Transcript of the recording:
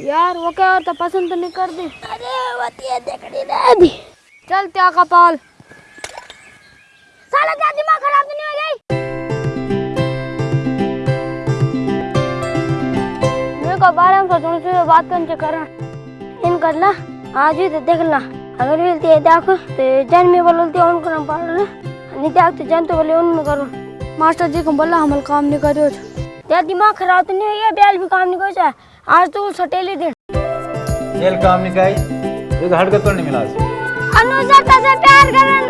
यार वो क्या होता? पसंद तो नहीं कर दी अरे वती देखड़ी दे दी चल त्या कपाल साला क्या दिमाग खराब तो नहीं हो गई मेरे को बारे में सोचने से बात करने करना। इन कर ला आज ही तो देख ला अगर मिलती है देखो तो जन में बोलती है उनको ना पढ़ ले। नहीं देखते जन तो बोले उनमें करो। मास्टर जी को बोला हमल काम नहीं करो। तेरा दिमाग खराब तो नहीं है बैल भी काम नहीं करो आज तो सटेली दिन। चल काम नहीं निकाय एक हट तो नहीं मिला अनुजा तसे प्यार करना